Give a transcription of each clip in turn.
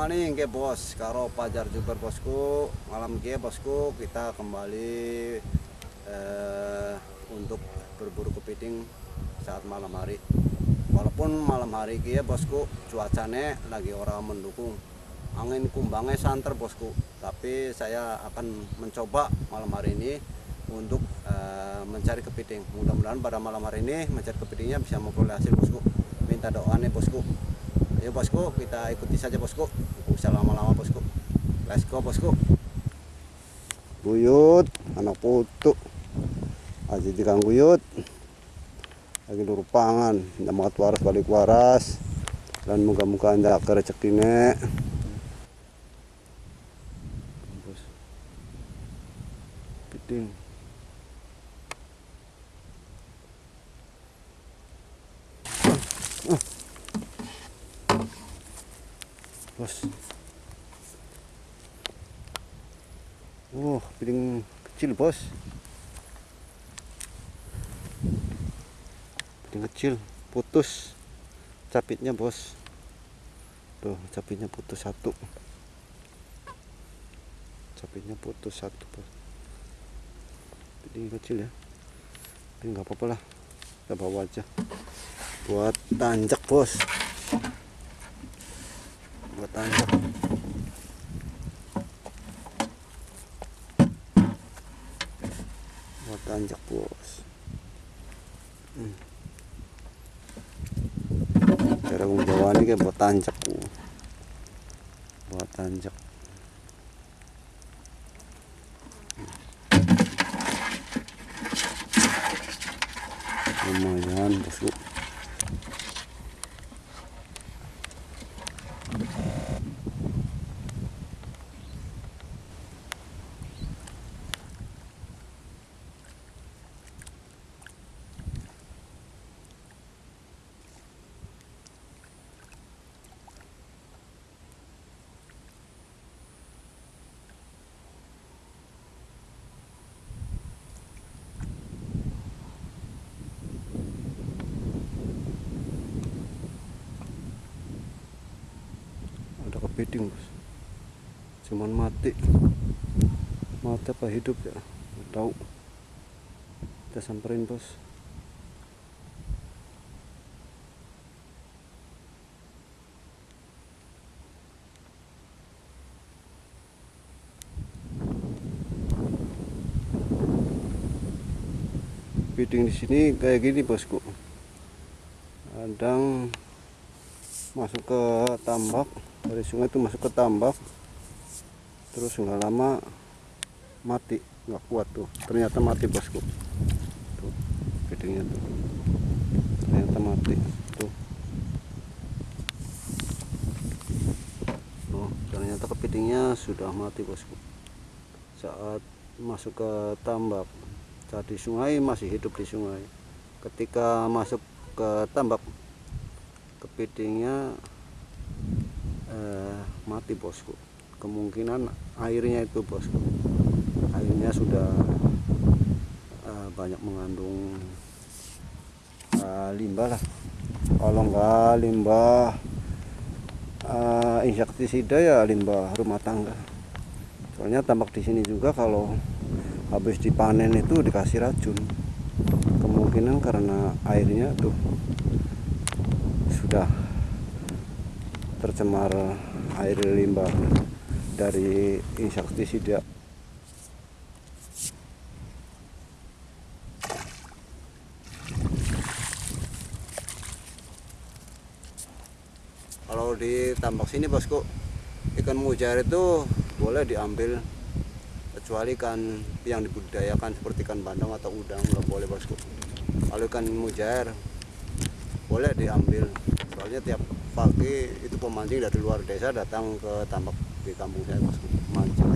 maning ke bos karo Pajar Juber bosku. Malam ke bosku kita kembali eh, untuk berburu kepiting saat malam hari. Walaupun malam hari ke bosku cuacanya lagi orang mendukung. Angin kumbangnya santer bosku, tapi saya akan mencoba malam hari ini untuk eh, mencari kepiting. Mudah-mudahan pada malam hari ini mencari kepitingnya bisa memperoleh hasil bosku. Minta doanya bosku. Ayo bosku, kita ikuti saja bosku. Tidak usah lama-lama bosku. Let's go bosku. Buyut, anak putu. Aji dikang buyut. Lagi luru pangan, ndak makat waras balik waras. Dan muka-muka anda ke rezekine. Bos. Piting. Bos. Oh piring kecil bos. Piring kecil putus. Capitnya bos. Tuh capitnya putus satu. Capitnya putus satu bos. Piring kecil ya. Tapi nggak apa-apa lah. Kita bawa aja. Buat tanjak bos buat tanjak. Bos. Hmm. cara jawa ini kayak buat tanjak bu buat tanjak. Lumayan bosku kepiting bos cuman mati mati apa hidup ya? Nggak tahu. Kita samperin bos. Kepiting di sini kayak gini bosku. Kadang masuk ke tambak dari sungai itu masuk ke tambak. Terus nggak lama mati. Nggak kuat tuh. Ternyata mati bosku. Tuh kepitingnya tuh. Ternyata mati. Tuh. Oh ternyata kepitingnya sudah mati bosku. Saat masuk ke tambak. Saat sungai masih hidup di sungai. Ketika masuk ke tambak kepitingnya eh, mati bosku. Kemungkinan airnya itu bosku. Airnya sudah eh, banyak mengandung eh, limbah lah. Kalau enggak limbah eh, insektisida ya limbah rumah tangga. Soalnya tambak di sini juga kalau habis dipanen itu dikasih racun. Kemungkinan karena airnya tuh sudah tercemar air limbah dari insektisida kalau di tambak sini bosku ikan mujair itu boleh diambil kecuali ikan yang dibudidayakan seperti ikan bandeng atau udang nggak boleh bosku. Kalau ikan mujair boleh diambil soalnya tiap pagi itu pemancing dari luar desa datang ke tambak di kampung saya mancing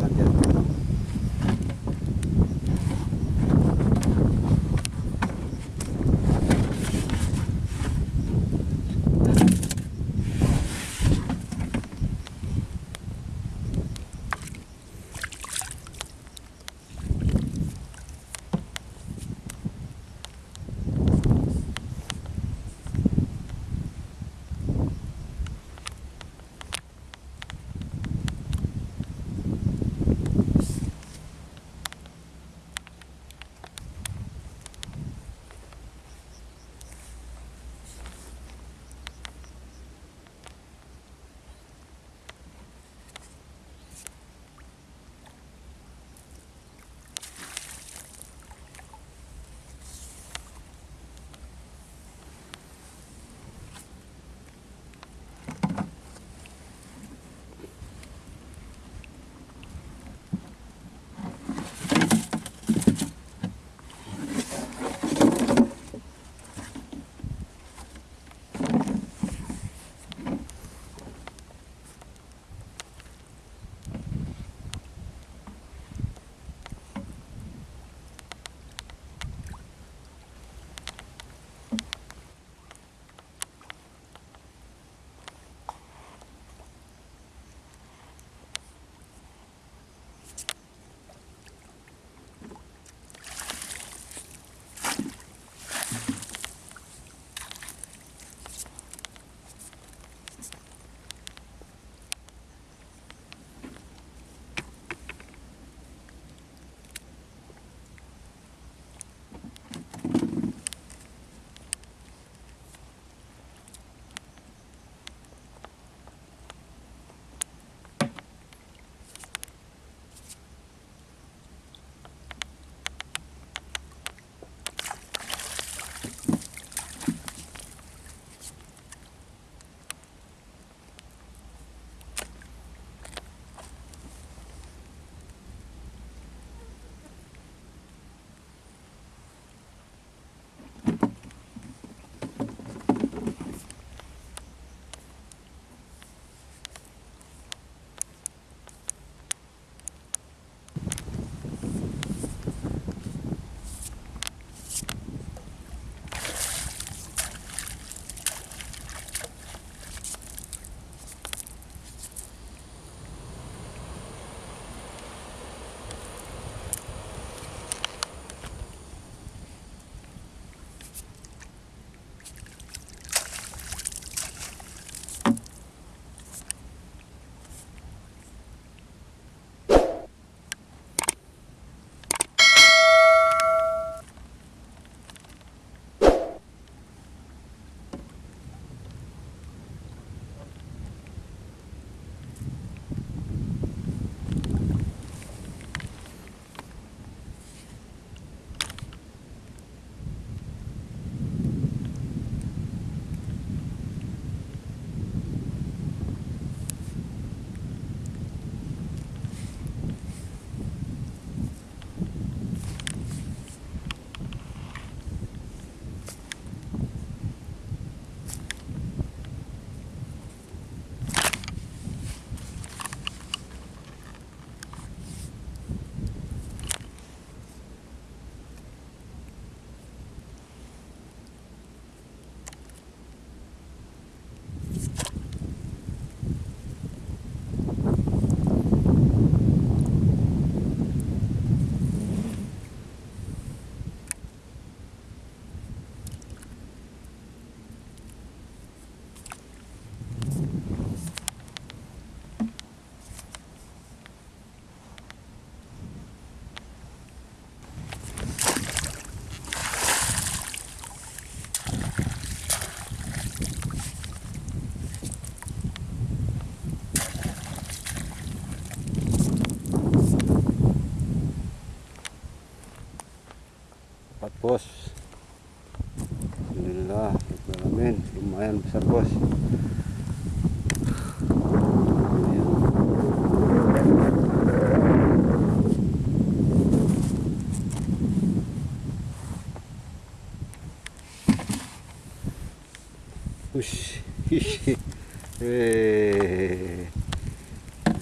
besar bos.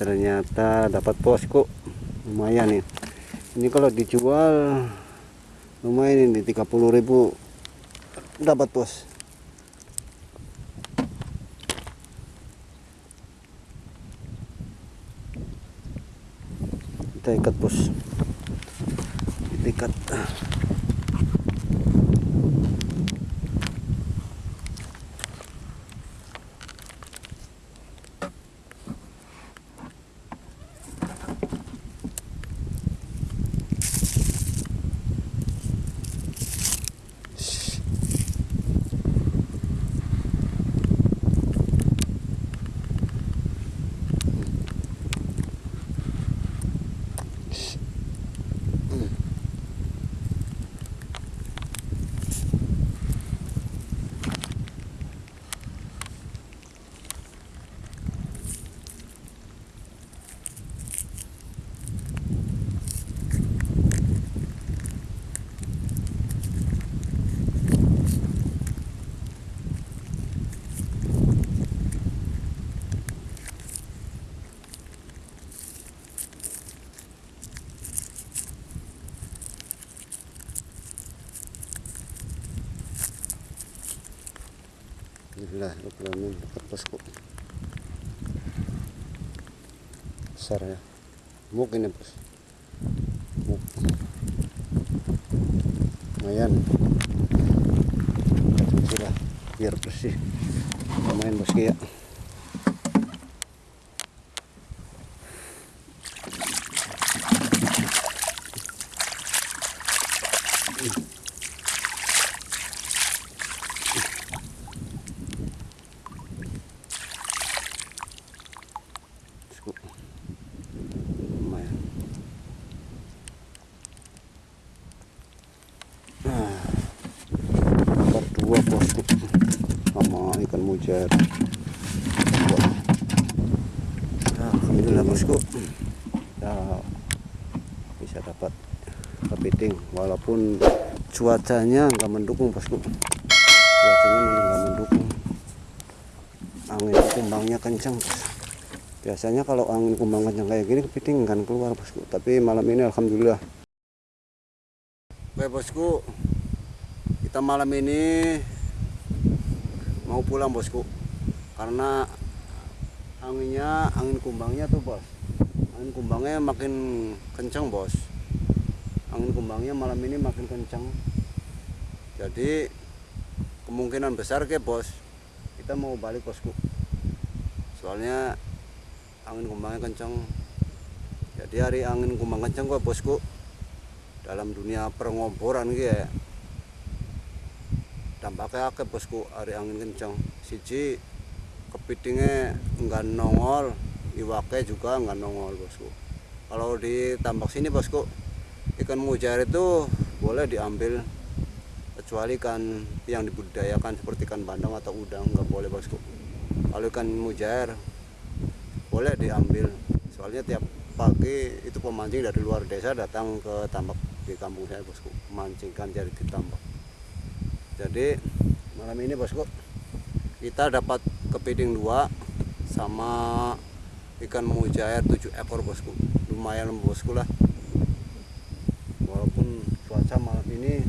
Ternyata dapat bosku. Lumayan ya. Ini kalau dijual lumayan ini 30.000 dapat bos kita ikat bos kita ikat Bismillahirrahmanirrahim dapat bosku besar ya. Muk ini bos. Muk lumayan. Sudah biar bersih. Lumayan bosku ya bosku lumayan nah dapat dua bosku sama nah, alhamdulillah bosku ya bisa dapat kepiting walaupun cuacanya nggak mendukung bosku cuacanya nggak mendukung. Angin kumbangnya kencang bos. Biasanya kalau angin kumbang kencang kayak gini kepiting kan keluar bosku tapi malam ini alhamdulillah. Oke bosku kita malam ini mau pulang bosku. Karena anginnya angin kumbangnya tuh bos. Angin kumbangnya makin kencang bos. Angin kumbangnya malam ini makin kencang jadi kemungkinan besar ke bos kita mau balik bosku. Soalnya angin kumbangnya kencang jadi hari angin kumbang kencang gua bosku. Dalam dunia pengoboran gitu ya akeh bosku hari angin kencang siji kepitingnya enggak nongol iwake juga enggak nongol bosku. Kalau di tambak sini bosku ikan mujair itu boleh diambil kecuali ikan yang dibudidayakan seperti ikan bandeng atau udang nggak boleh bosku. Kalau ikan mujair boleh diambil. Soalnya tiap pagi itu pemancing dari luar desa datang ke tambak di kampung saya bosku. Mancingkan jari di tambak jadi malam ini bosku kita dapat kepiting dua sama ikan mujair tujuh ekor bosku. Lumayan bosku lah. Walaupun cuaca malam ini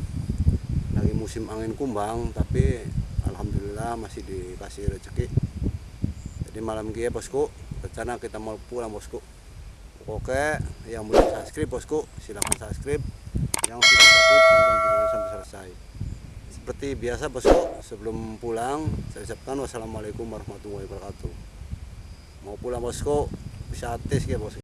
lagi musim angin kumbang tapi alhamdulillah masih dikasih rezeki. Jadi malam ini ya bosku rencana kita mau pulang bosku. Oke yang belum subscribe bosku silahkan subscribe. Yang sudah subscribe tonton videonya sampai selesai seperti biasa bosku sebelum pulang saya ucapkan wassalamualaikum warahmatullahi wabarakatuh. Mau pulang bosku bisa tes ya bosku